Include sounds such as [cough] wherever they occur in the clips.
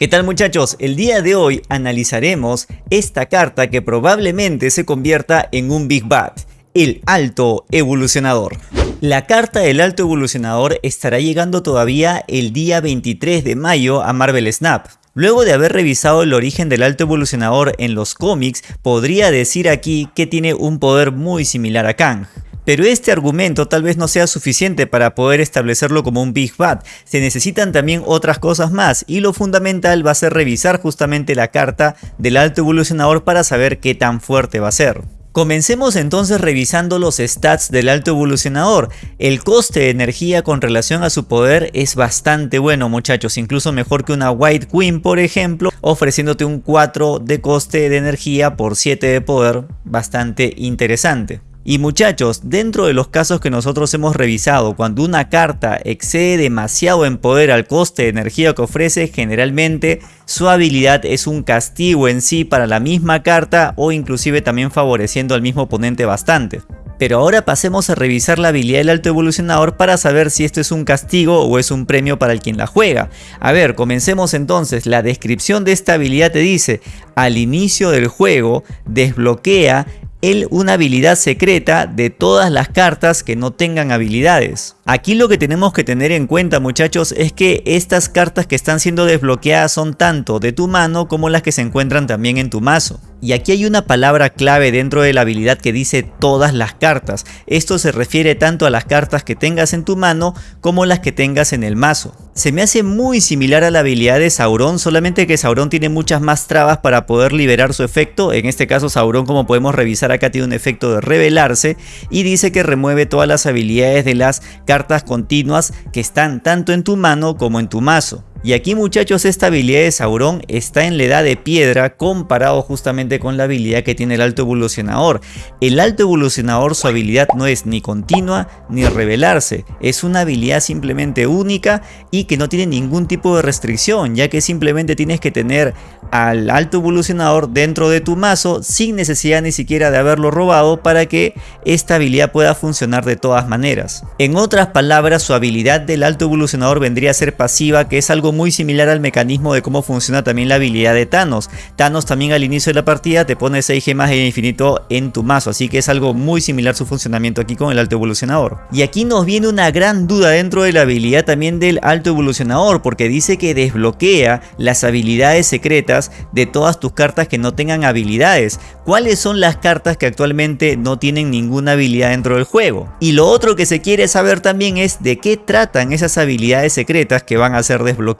¿Qué tal muchachos? El día de hoy analizaremos esta carta que probablemente se convierta en un Big Bad, el Alto Evolucionador. La carta del Alto Evolucionador estará llegando todavía el día 23 de mayo a Marvel Snap. Luego de haber revisado el origen del Alto Evolucionador en los cómics, podría decir aquí que tiene un poder muy similar a Kang. Pero este argumento tal vez no sea suficiente para poder establecerlo como un Big Bad. Se necesitan también otras cosas más y lo fundamental va a ser revisar justamente la carta del alto evolucionador para saber qué tan fuerte va a ser. Comencemos entonces revisando los stats del alto evolucionador. El coste de energía con relación a su poder es bastante bueno muchachos, incluso mejor que una White Queen por ejemplo, ofreciéndote un 4 de coste de energía por 7 de poder, bastante interesante. Y muchachos, dentro de los casos que nosotros hemos revisado, cuando una carta excede demasiado en poder al coste de energía que ofrece, generalmente su habilidad es un castigo en sí para la misma carta o inclusive también favoreciendo al mismo oponente bastante. Pero ahora pasemos a revisar la habilidad del alto evolucionador para saber si esto es un castigo o es un premio para el quien la juega. A ver, comencemos entonces. La descripción de esta habilidad te dice, al inicio del juego desbloquea él una habilidad secreta de todas las cartas que no tengan habilidades. Aquí lo que tenemos que tener en cuenta muchachos es que estas cartas que están siendo desbloqueadas son tanto de tu mano como las que se encuentran también en tu mazo. Y aquí hay una palabra clave dentro de la habilidad que dice todas las cartas. Esto se refiere tanto a las cartas que tengas en tu mano como las que tengas en el mazo. Se me hace muy similar a la habilidad de Sauron, solamente que Sauron tiene muchas más trabas para poder liberar su efecto. En este caso Sauron como podemos revisar acá tiene un efecto de revelarse y dice que remueve todas las habilidades de las cartas continuas que están tanto en tu mano como en tu mazo. Y aquí muchachos esta habilidad de Sauron está en la edad de piedra comparado justamente con la habilidad que tiene el alto evolucionador. El alto evolucionador su habilidad no es ni continua ni revelarse, es una habilidad simplemente única y que no tiene ningún tipo de restricción ya que simplemente tienes que tener al alto evolucionador dentro de tu mazo sin necesidad ni siquiera de haberlo robado para que esta habilidad pueda funcionar de todas maneras. En otras palabras su habilidad del alto evolucionador vendría a ser pasiva que es algo muy similar al mecanismo de cómo funciona también la habilidad de Thanos. Thanos también al inicio de la partida te pone 6 gemas de infinito en tu mazo, así que es algo muy similar su funcionamiento aquí con el alto evolucionador. Y aquí nos viene una gran duda dentro de la habilidad también del alto evolucionador, porque dice que desbloquea las habilidades secretas de todas tus cartas que no tengan habilidades. ¿Cuáles son las cartas que actualmente no tienen ninguna habilidad dentro del juego? Y lo otro que se quiere saber también es de qué tratan esas habilidades secretas que van a ser desbloqueadas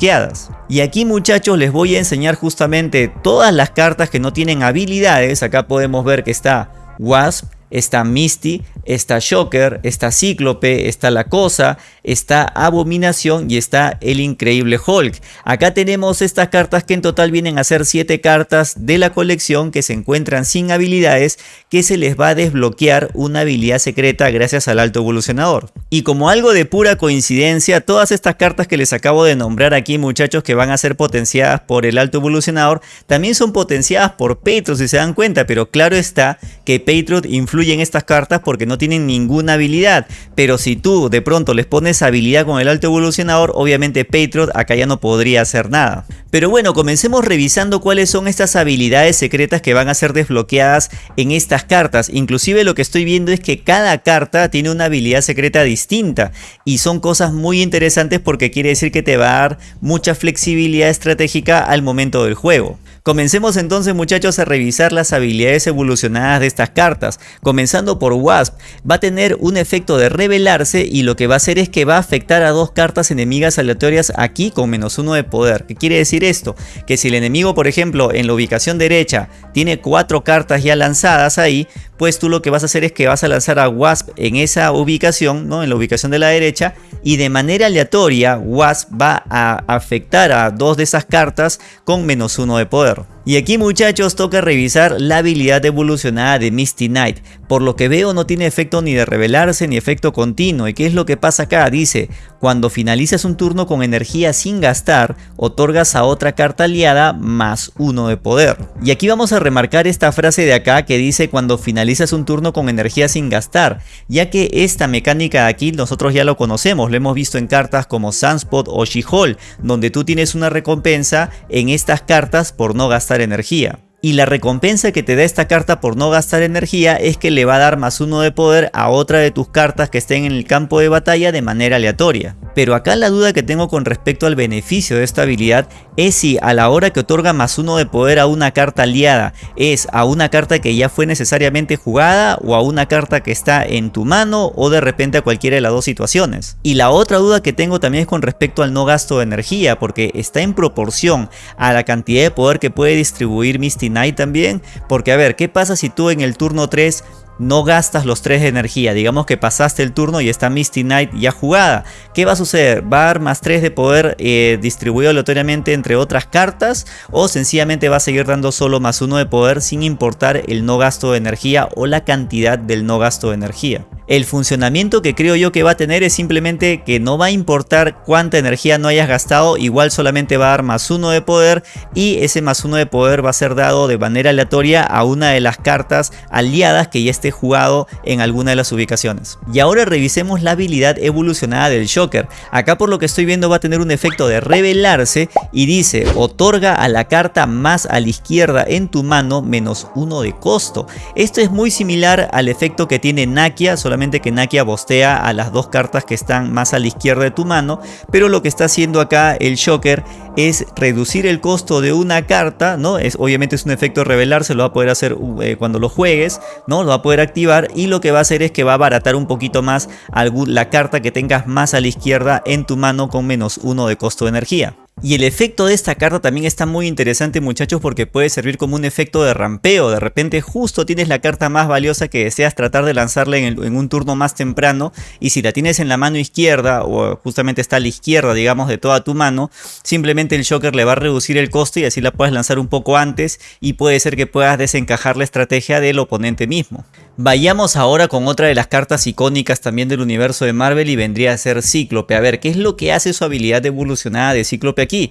y aquí muchachos les voy a enseñar justamente todas las cartas que no tienen habilidades. Acá podemos ver que está Wasp, está Misty, está Shocker, está Cíclope, está La Cosa, está Abominación y está el Increíble Hulk. Acá tenemos estas cartas que en total vienen a ser 7 cartas de la colección que se encuentran sin habilidades que se les va a desbloquear una habilidad secreta gracias al alto evolucionador. Y como algo de pura coincidencia, todas estas cartas que les acabo de nombrar aquí muchachos que van a ser potenciadas por el alto evolucionador, también son potenciadas por Patriot si se dan cuenta, pero claro está que Patriot influye estas cartas porque no tienen ninguna habilidad, pero si tú de pronto les pones habilidad con el alto evolucionador, obviamente Patriot acá ya no podría hacer nada. Pero bueno, comencemos revisando cuáles son estas habilidades secretas que van a ser desbloqueadas en estas cartas. Inclusive lo que estoy viendo es que cada carta tiene una habilidad secreta distinta y son cosas muy interesantes porque quiere decir que te va a dar mucha flexibilidad estratégica al momento del juego. Comencemos entonces muchachos a revisar las habilidades evolucionadas de estas cartas. Comenzando por Wasp, va a tener un efecto de revelarse y lo que va a hacer es que va a afectar a dos cartas enemigas aleatorias aquí con menos uno de poder. ¿Qué quiere decir esto? Que si el enemigo por ejemplo en la ubicación derecha tiene cuatro cartas ya lanzadas ahí, pues tú lo que vas a hacer es que vas a lanzar a Wasp en esa ubicación, ¿no? en la ubicación de la derecha y de manera aleatoria Wasp va a afectar a dos de esas cartas con menos uno de poder. Twitter. Y aquí muchachos toca revisar la habilidad evolucionada de Misty Knight. Por lo que veo no tiene efecto ni de revelarse ni efecto continuo. ¿Y qué es lo que pasa acá? Dice, cuando finalizas un turno con energía sin gastar, otorgas a otra carta aliada más uno de poder. Y aquí vamos a remarcar esta frase de acá que dice cuando finalizas un turno con energía sin gastar, ya que esta mecánica de aquí nosotros ya lo conocemos, lo hemos visto en cartas como Sunspot o She-Hulk, donde tú tienes una recompensa en estas cartas por no gastar energía. Y la recompensa que te da esta carta por no gastar energía es que le va a dar más uno de poder a otra de tus cartas que estén en el campo de batalla de manera aleatoria. Pero acá la duda que tengo con respecto al beneficio de esta habilidad es si a la hora que otorga más uno de poder a una carta aliada es a una carta que ya fue necesariamente jugada o a una carta que está en tu mano o de repente a cualquiera de las dos situaciones. Y la otra duda que tengo también es con respecto al no gasto de energía porque está en proporción a la cantidad de poder que puede distribuir Misty También, porque a ver, ¿qué pasa si tú en el turno 3 no gastas los 3 de energía. Digamos que pasaste el turno y está Misty Knight ya jugada. ¿Qué va a suceder? ¿Va a dar más 3 de poder eh, distribuido aleatoriamente entre otras cartas? ¿O sencillamente va a seguir dando solo más 1 de poder sin importar el no gasto de energía o la cantidad del no gasto de energía? El funcionamiento que creo yo que va a tener es simplemente que no va a importar cuánta energía no hayas gastado, igual solamente va a dar más uno de poder y ese más uno de poder va a ser dado de manera aleatoria a una de las cartas aliadas que ya esté jugado en alguna de las ubicaciones. Y ahora revisemos la habilidad evolucionada del Shocker. Acá por lo que estoy viendo va a tener un efecto de revelarse y dice otorga a la carta más a la izquierda en tu mano menos uno de costo. Esto es muy similar al efecto que tiene Nakia, solamente que Nakia bostea a las dos cartas que están más a la izquierda de tu mano, pero lo que está haciendo acá el Shocker es reducir el costo de una carta, ¿no? Es, obviamente es un efecto revelar, se lo va a poder hacer eh, cuando lo juegues, ¿no? Lo va a poder activar y lo que va a hacer es que va a abaratar un poquito más la carta que tengas más a la izquierda en tu mano con menos uno de costo de energía. Y el efecto de esta carta también está muy interesante muchachos porque puede servir como un efecto de rampeo. De repente justo tienes la carta más valiosa que deseas tratar de lanzarla en, un turno más temprano y si la tienes en la mano izquierda o justamente está a la izquierda digamos de toda tu mano, simplemente el Joker le va a reducir el costo y así la puedes lanzar un poco antes y puede ser que puedas desencajar la estrategia del oponente mismo. Vayamos ahora con otra de las cartas icónicas también del universo de Marvel y vendría a ser Cíclope. A ver, ¿qué es lo que hace su habilidad evolucionada de Cíclope aquí?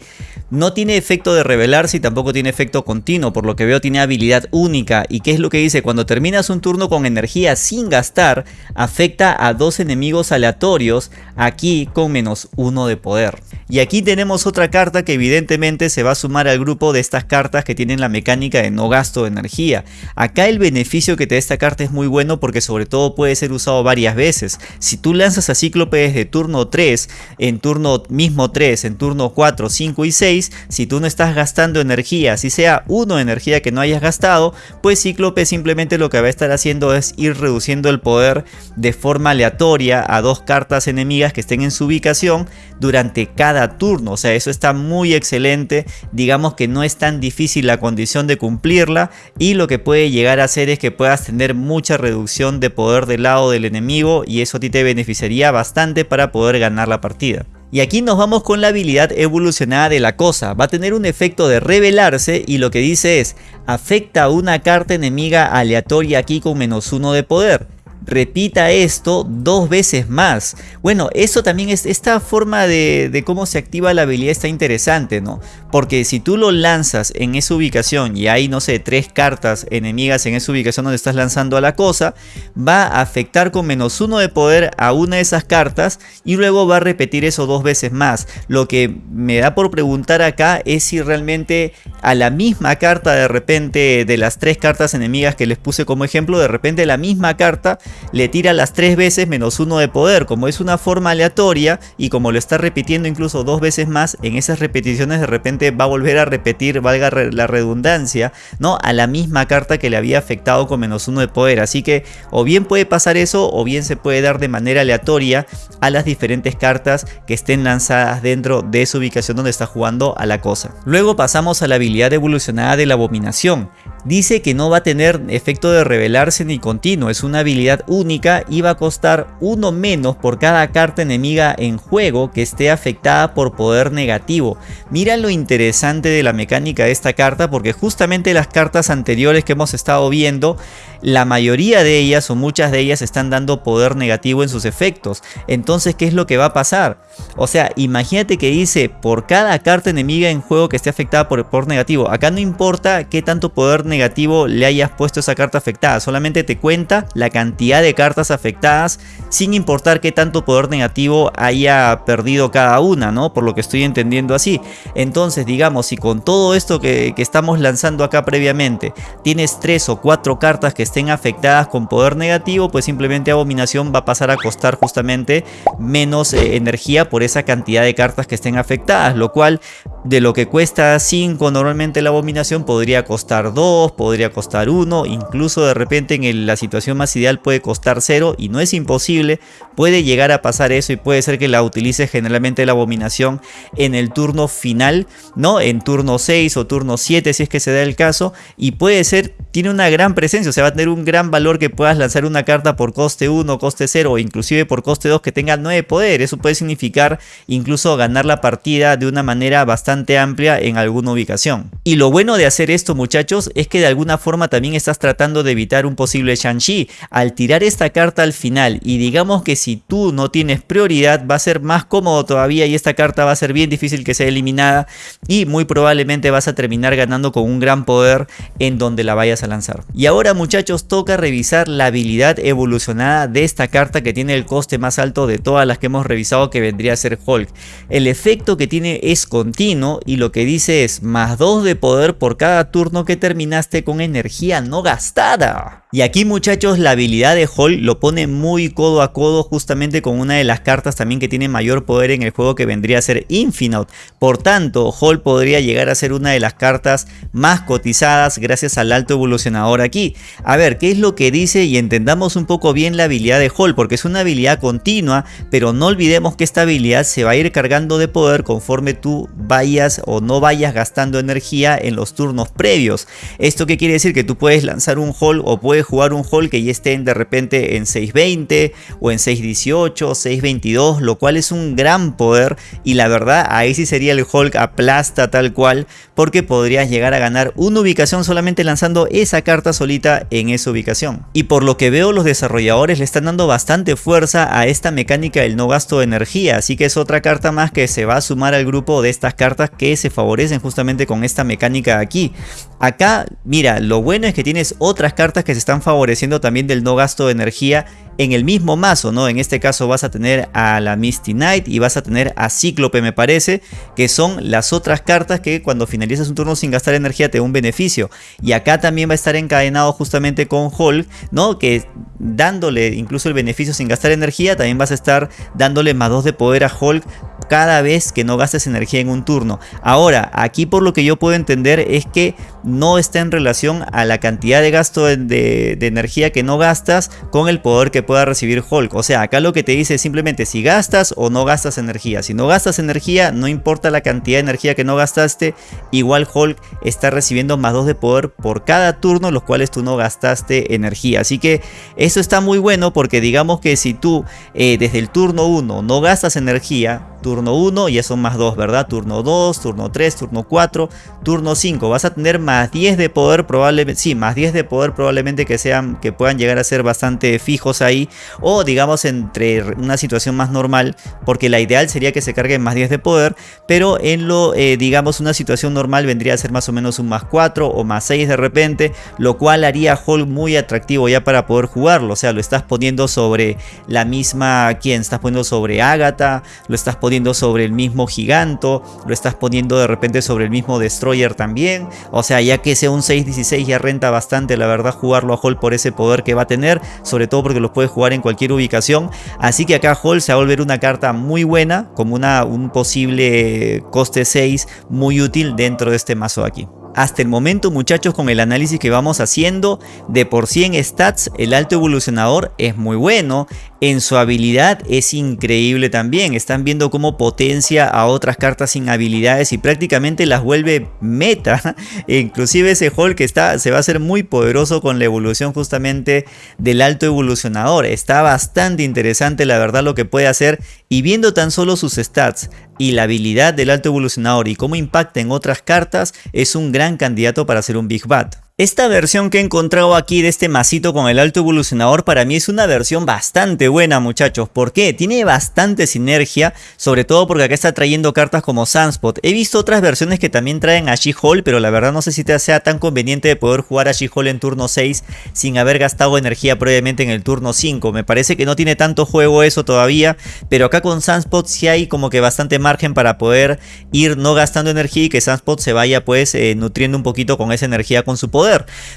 No tiene efecto de revelarse y tampoco tiene efecto continuo, por lo que veo tiene habilidad única. ¿Y qué es lo que dice? Cuando terminas un turno con energía sin gastar, afecta a dos enemigos aleatorios, aquí con menos uno de poder. Y aquí tenemos otra carta que evidentemente se va a sumar al grupo de estas cartas que tienen la mecánica de no gasto de energía. Acá el beneficio que te da esta carta es muy bueno porque sobre todo puede ser usado varias veces. Si tú lanzas a Cíclope desde turno 3, en turno mismo 3, en turno 4, 5 y 6, si tú no estás gastando energía, si sea uno de energía que no hayas gastado, pues Cíclope simplemente lo que va a estar haciendo es ir reduciendo el poder de forma aleatoria a dos cartas enemigas que estén en su ubicación durante cada turno. O sea, eso está muy excelente. Digamos que no es tan difícil la condición de cumplirla y lo que puede llegar a hacer es que puedas tener mucha reducción de poder del lado del enemigo y eso a ti te beneficiaría bastante para poder ganar la partida. Y aquí nos vamos con la habilidad evolucionada de la cosa. Va a tener un efecto de revelarse y lo que dice es afecta una carta enemiga aleatoria aquí con menos uno de poder repita esto dos veces más. Bueno, eso también es esta forma de, cómo se activa la habilidad está interesante, ¿no? Porque si tú lo lanzas en esa ubicación y hay, no sé, tres cartas enemigas en esa ubicación donde estás lanzando a la cosa, va a afectar con menos uno de poder a una de esas cartas y luego va a repetir eso dos veces más. Lo que me da por preguntar acá es si realmente a la misma carta de repente de las tres cartas enemigas que les puse como ejemplo, de repente la misma carta le tira las tres veces menos uno de poder. Como es una forma aleatoria y como lo está repitiendo incluso dos veces más, en esas repeticiones de repente va a volver a repetir, valga la redundancia, ¿no? A la misma carta que le había afectado con menos uno de poder. Así que o bien puede pasar eso o bien se puede dar de manera aleatoria a las diferentes cartas que estén lanzadas dentro de su ubicación donde está jugando a la cosa. Luego pasamos a la habilidad evolucionada de la abominación. Dice que no va a tener efecto de revelarse ni continuo, es una habilidad única y va a costar uno menos por cada carta enemiga en juego que esté afectada por poder negativo. Mira lo interesante de la mecánica de esta carta porque justamente las cartas anteriores que hemos estado viendo, la mayoría de ellas o muchas de ellas están dando poder negativo en sus efectos. Entonces, ¿qué es lo que va a pasar? O sea, imagínate que dice por cada carta enemiga en juego que esté afectada por, por negativo. Acá no importa qué tanto poder negativo le hayas puesto esa carta afectada, solamente te cuenta la cantidad de cartas afectadas sin importar qué tanto poder negativo haya perdido cada una, ¿no? Por lo que estoy entendiendo así. Entonces, digamos, si con todo esto que, que estamos lanzando acá previamente, tienes tres o cuatro cartas que estén afectadas con poder negativo, pues simplemente Abominación va a pasar a costar justamente menos eh, energía por esa cantidad de cartas que estén afectadas, lo cual de lo que cuesta 5 normalmente la abominación podría costar 2, podría costar 1, incluso de repente en la situación más ideal puede costar 0 y no es imposible, puede llegar a pasar eso y puede ser que la utilice generalmente la abominación en el turno final, ¿no? En turno 6 o turno 7 si es que se da el caso y puede ser, tiene una gran presencia, o sea va a tener un gran valor que puedas lanzar una carta por coste 1, coste 0 o inclusive por coste 2 que tenga 9 poder, eso puede significar incluso ganar la partida de una manera bastante amplia en alguna ubicación. Y lo bueno de hacer esto muchachos es que de alguna forma también estás tratando de evitar un posible Shang-Chi. Al tirar esta carta al final y digamos que si tú no tienes prioridad va a ser más cómodo todavía y esta carta va a ser bien difícil que sea eliminada y muy probablemente vas a terminar ganando con un gran poder en donde la vayas a lanzar. Y ahora muchachos toca revisar la habilidad evolucionada de esta carta que tiene el coste más alto de todas las que hemos revisado que vendría a ser Hulk. El efecto que tiene es continuo y lo que dice es más 2 de poder por cada turno que terminaste con energía no gastada. Y aquí muchachos la habilidad de Hall lo pone muy codo a codo justamente con una de las cartas también que tiene mayor poder en el juego que vendría a ser Infinite. Por tanto Hall podría llegar a ser una de las cartas más cotizadas gracias al alto evolucionador aquí. A ver qué es lo que dice y entendamos un poco bien la habilidad de Hall porque es una habilidad continua pero no olvidemos que esta habilidad se va a ir cargando de poder conforme tú vayas o no vayas gastando energía en los turnos previos. ¿Esto qué quiere decir? Que tú puedes lanzar un Hall o puedes jugar un Hulk que ya estén de repente en 620 o en 618, 622, lo cual es un gran poder y la verdad ahí sí sería el Hulk aplasta tal cual porque podrías llegar a ganar una ubicación solamente lanzando esa carta solita en esa ubicación. Y por lo que veo los desarrolladores le están dando bastante fuerza a esta mecánica del no gasto de energía, así que es otra carta más que se va a sumar al grupo de estas cartas que se favorecen justamente con esta mecánica aquí. Acá, mira, lo bueno es que tienes otras cartas que se están favoreciendo también del no gasto de energía en el mismo mazo, ¿no? En este caso vas a tener a la Misty Knight y vas a tener a Cíclope me parece, que son las otras cartas que cuando finalizas un turno sin gastar energía te da un beneficio. Y acá también va a estar encadenado justamente con Hulk, ¿no? Que dándole incluso el beneficio sin gastar energía, también vas a estar dándole más 2 de poder a Hulk cada vez que no gastes energía en un turno. Ahora, aquí por lo que yo puedo entender es que no está en relación a la cantidad de gasto de, energía que no gastas con el poder que pueda recibir Hulk. O sea, acá lo que te dice es simplemente si gastas o no gastas energía. Si no gastas energía, no importa la cantidad de energía que no gastaste, igual Hulk está recibiendo más 2 de poder por cada turno, los cuales tú no gastaste energía. Así que eso está muy bueno porque digamos que si tú eh, desde el turno 1 no gastas energía, turno 1 ya son más 2, ¿verdad? Turno 2, turno 3, turno 4, turno 5. Vas a tener más 10 de poder probablemente, sí, más 10 de poder probablemente que sean, que puedan llegar a ser bastante fijos ahí. O digamos entre una situación más normal, porque la ideal sería que se carguen más 10 de poder. Pero en lo, eh, digamos, una situación normal vendría a ser más o menos un más 4 o más 6 de repente. Lo cual haría a Hulk muy atractivo ya para poder jugarlo. O sea, lo estás poniendo sobre la misma, ¿quién? Estás poniendo sobre Agatha, lo estás poniendo sobre el mismo Giganto, lo estás poniendo de repente sobre el mismo Destroyer también. O sea, ya que sea un 6-16 ya renta bastante la verdad jugarlo a Hall por ese poder que va a tener, sobre todo porque lo puedes jugar en cualquier ubicación. Así que acá Hall se va a volver una carta muy buena, como una, un posible coste 6 muy útil dentro de este mazo aquí. Hasta el momento muchachos con el análisis que vamos haciendo, de por sí en stats el alto evolucionador es muy bueno, en su habilidad es increíble también, están viendo cómo potencia a otras cartas sin habilidades y prácticamente las vuelve meta, [laughs] inclusive ese Hulk está, se va a hacer muy poderoso con la evolución justamente del alto evolucionador, está bastante interesante la verdad lo que puede hacer. Y viendo tan solo sus stats y la habilidad del alto evolucionador y cómo impacta en otras cartas es un gran candidato para ser un Big Bat. Esta versión que he encontrado aquí de este masito con el alto evolucionador para mí es una versión bastante buena muchachos. ¿Por qué? Tiene bastante sinergia, sobre todo porque acá está trayendo cartas como Sunspot. He visto otras versiones que también traen a She-Hulk, pero la verdad no sé si te sea tan conveniente de poder jugar a She-Hulk en turno 6 sin haber gastado energía previamente en el turno 5. Me parece que no tiene tanto juego eso todavía, pero acá con Sunspot sí hay como que bastante margen para poder ir no gastando energía y que Sunspot se vaya pues eh, nutriendo un poquito con esa energía con su poder.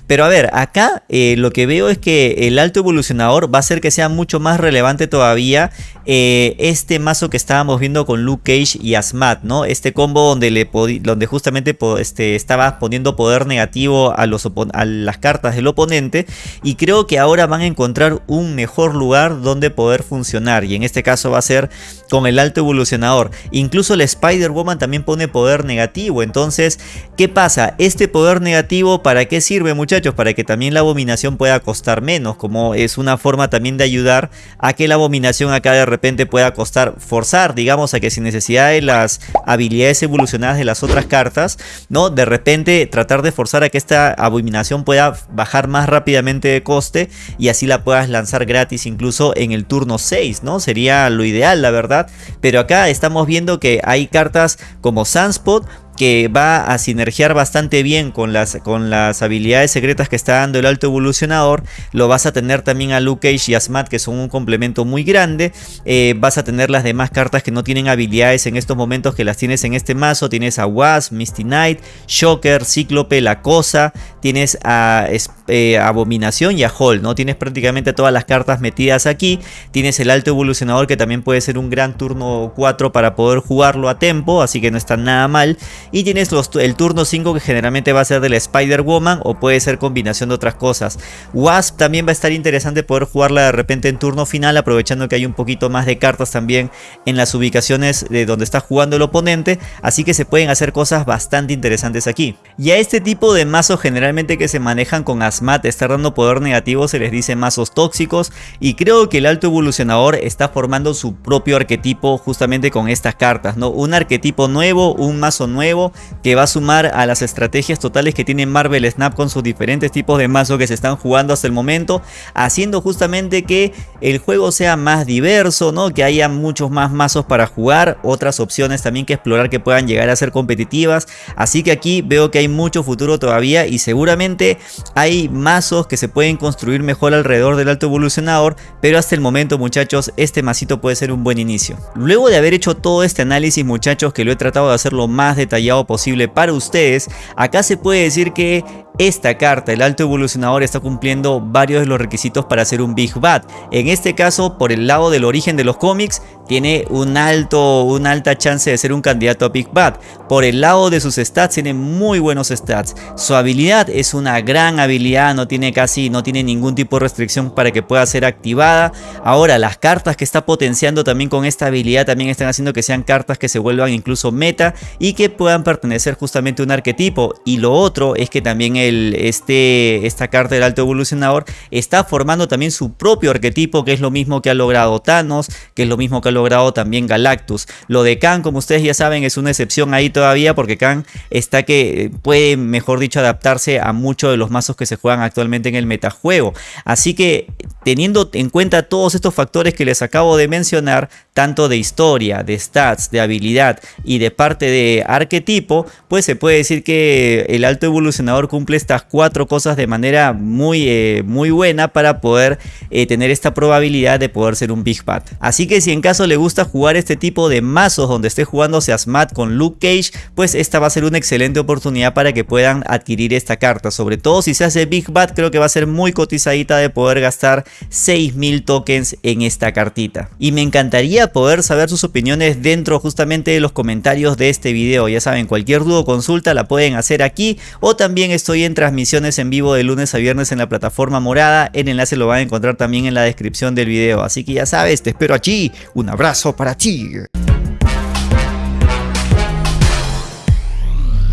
Pero a ver, acá eh, lo que veo es que el alto evolucionador va a hacer que sea mucho más relevante todavía eh, este mazo que estábamos viendo con Luke Cage y Asmat, ¿no? Este combo donde, le donde justamente este, estaba poniendo poder negativo a, los a las cartas del oponente y creo que ahora van a encontrar un mejor lugar donde poder funcionar y en este caso va a ser con el alto evolucionador. Incluso el Spider-Woman también pone poder negativo, entonces, ¿qué pasa? Este poder negativo, ¿para qué sirve muchachos? Para que también la abominación pueda costar menos, como es una forma también de ayudar a que la abominación acá de repente pueda costar, forzar, digamos, a que sin necesidad de las habilidades evolucionadas de las otras cartas, ¿no? De repente tratar de forzar a que esta abominación pueda bajar más rápidamente de coste y así la puedas lanzar gratis incluso en el turno 6, ¿no? Sería lo ideal, la verdad. Pero acá estamos viendo que hay cartas como Sunspot que va a sinergiar bastante bien con las, con las habilidades secretas que está dando el alto evolucionador. Lo vas a tener también a Luke Cage y Asmat que son un complemento muy grande. Eh, vas a tener las demás cartas que no tienen habilidades en estos momentos que las tienes en este mazo. Tienes a Wasp, Misty Knight, Shocker, Cíclope, La Cosa. Tienes a eh, Abominación y a Hall, ¿no? Tienes prácticamente todas las cartas metidas aquí. Tienes el alto evolucionador que también puede ser un gran turno 4 para poder jugarlo a tempo, así que no está nada mal. Y tienes el turno 5 que generalmente va a ser del Spider-Woman o puede ser combinación de otras cosas. Wasp también va a estar interesante poder jugarla de repente en turno final aprovechando que hay un poquito más de cartas también en las ubicaciones de donde está jugando el oponente. Así que se pueden hacer cosas bastante interesantes aquí. Y a este tipo de mazos generalmente que se manejan con Asmat estar dando poder negativo se les dice mazos tóxicos y creo que el alto evolucionador está formando su propio arquetipo justamente con estas cartas, ¿no? Un arquetipo nuevo, un mazo nuevo que va a sumar a las estrategias totales que tiene Marvel Snap con sus diferentes tipos de mazos que se están jugando hasta el momento, haciendo justamente que el juego sea más diverso, ¿no? que haya muchos más mazos para jugar, otras opciones también que explorar que puedan llegar a ser competitivas, así que aquí veo que hay mucho futuro todavía y seguramente hay mazos que se pueden construir mejor alrededor del alto evolucionador, pero hasta el momento muchachos este masito puede ser un buen inicio. Luego de haber hecho todo este análisis muchachos que lo he tratado de hacerlo más detallado posible para ustedes, acá se puede decir que esta carta, el alto evolucionador, está cumpliendo varios de los requisitos para ser un Big Bad. En este caso, por el lado del origen de los cómics, tiene un alto, una alta chance de ser un candidato a Big Bad. Por el lado de sus stats, tiene muy buenos stats. Su habilidad es una gran habilidad, no tiene casi, no tiene ningún tipo de restricción para que pueda ser activada. Ahora, las cartas que está potenciando también con esta habilidad también están haciendo que sean cartas que se vuelvan incluso meta y que puedan pertenecer justamente a un arquetipo. Y lo otro es que también este, esta carta del alto evolucionador está formando también su propio arquetipo, que es lo mismo que ha logrado Thanos, que es lo mismo que ha logrado también Galactus. Lo de Khan, como ustedes ya saben, es una excepción ahí todavía, porque Khan está que puede, mejor dicho, adaptarse a muchos de los mazos que se juegan actualmente en el metajuego. Así que, teniendo en cuenta todos estos factores que les acabo de mencionar, tanto de historia, de stats, de habilidad y de parte de arquetipo, pues se puede decir que el alto evolucionador cumple estas cuatro cosas de manera muy, eh, muy buena para poder eh, tener esta probabilidad de poder ser un Big Bad. Así que si en caso le gusta jugar este tipo de mazos donde esté jugando Seasmat con Luke Cage, pues esta va a ser una excelente oportunidad para que puedan adquirir esta carta. Sobre todo si se hace Big Bad, creo que va a ser muy cotizadita de poder gastar 6000 tokens en esta cartita. Y me encantaría poder saber sus opiniones dentro justamente de los comentarios de este video. Ya saben, cualquier duda o consulta la pueden hacer aquí o también estoy en transmisiones en vivo de lunes a viernes en la plataforma morada. El enlace lo van a encontrar también en la descripción del video. Así que ya sabes, te espero allí. Un abrazo para ti.